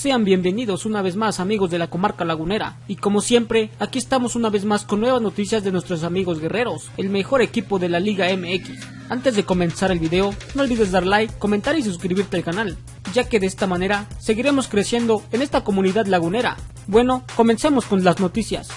Sean bienvenidos una vez más amigos de la comarca lagunera y como siempre aquí estamos una vez más con nuevas noticias de nuestros amigos guerreros, el mejor equipo de la Liga MX. Antes de comenzar el video no olvides dar like, comentar y suscribirte al canal, ya que de esta manera seguiremos creciendo en esta comunidad lagunera. Bueno, comencemos con las noticias.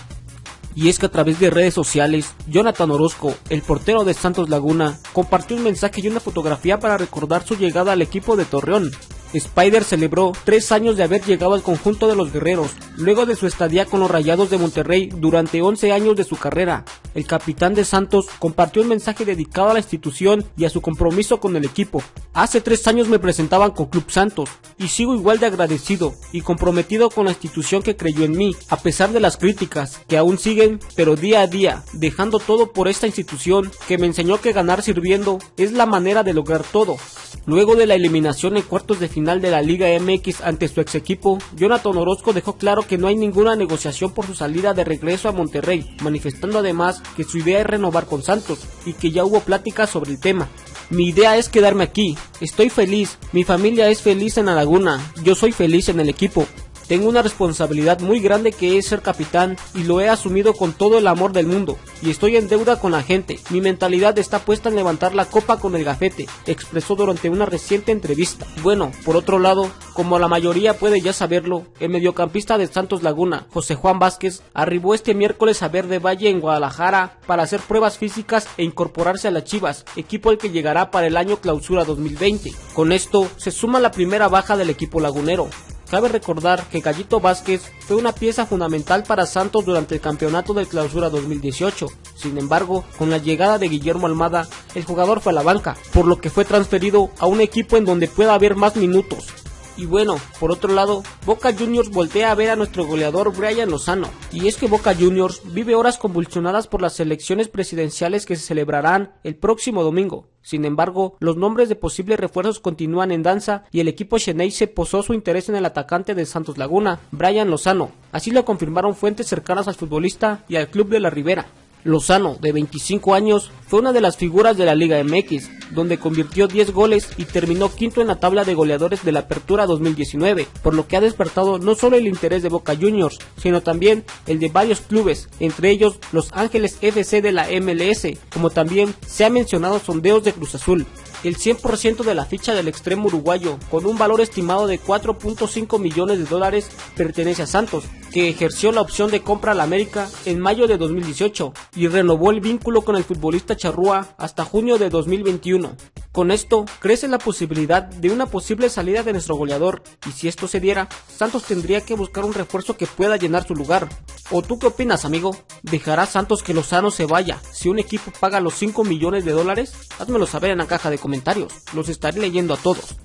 Y es que a través de redes sociales, Jonathan Orozco, el portero de Santos Laguna, compartió un mensaje y una fotografía para recordar su llegada al equipo de Torreón, Spider celebró tres años de haber llegado al conjunto de los guerreros, luego de su estadía con los Rayados de Monterrey durante 11 años de su carrera. El capitán de Santos compartió un mensaje dedicado a la institución y a su compromiso con el equipo. Hace tres años me presentaban con Club Santos y sigo igual de agradecido y comprometido con la institución que creyó en mí, a pesar de las críticas que aún siguen, pero día a día, dejando todo por esta institución que me enseñó que ganar sirviendo es la manera de lograr todo. Luego de la eliminación en cuartos de final de la Liga MX ante su ex equipo, Jonathan Orozco dejó claro que no hay ninguna negociación por su salida de regreso a Monterrey, manifestando además que su idea es renovar con Santos y que ya hubo pláticas sobre el tema. Mi idea es quedarme aquí, estoy feliz, mi familia es feliz en la laguna, yo soy feliz en el equipo, tengo una responsabilidad muy grande que es ser capitán y lo he asumido con todo el amor del mundo y estoy en deuda con la gente. Mi mentalidad está puesta en levantar la copa con el gafete, expresó durante una reciente entrevista. Bueno, por otro lado, como la mayoría puede ya saberlo, el mediocampista de Santos Laguna, José Juan Vázquez, arribó este miércoles a Verde Valle en Guadalajara para hacer pruebas físicas e incorporarse a las Chivas, equipo al que llegará para el año clausura 2020. Con esto se suma la primera baja del equipo lagunero, Cabe recordar que Gallito Vázquez fue una pieza fundamental para Santos durante el campeonato de clausura 2018. Sin embargo, con la llegada de Guillermo Almada, el jugador fue a la banca, por lo que fue transferido a un equipo en donde pueda haber más minutos. Y bueno, por otro lado, Boca Juniors voltea a ver a nuestro goleador Brian Lozano. Y es que Boca Juniors vive horas convulsionadas por las elecciones presidenciales que se celebrarán el próximo domingo. Sin embargo, los nombres de posibles refuerzos continúan en danza y el equipo se posó su interés en el atacante de Santos Laguna, Brian Lozano. Así lo confirmaron fuentes cercanas al futbolista y al club de la Ribera. Lozano, de 25 años, fue una de las figuras de la Liga MX, donde convirtió 10 goles y terminó quinto en la tabla de goleadores de la Apertura 2019, por lo que ha despertado no solo el interés de Boca Juniors, sino también el de varios clubes, entre ellos Los Ángeles FC de la MLS, como también se ha mencionado sondeos de Cruz Azul. El 100% de la ficha del extremo uruguayo, con un valor estimado de 4.5 millones de dólares, pertenece a Santos, que ejerció la opción de compra al América en mayo de 2018 y renovó el vínculo con el futbolista Charrúa hasta junio de 2021. Con esto, crece la posibilidad de una posible salida de nuestro goleador, y si esto se diera, Santos tendría que buscar un refuerzo que pueda llenar su lugar. ¿O tú qué opinas, amigo? ¿Dejará Santos que Lozano se vaya si un equipo paga los 5 millones de dólares? Házmelo saber en la caja de comentarios, los estaré leyendo a todos.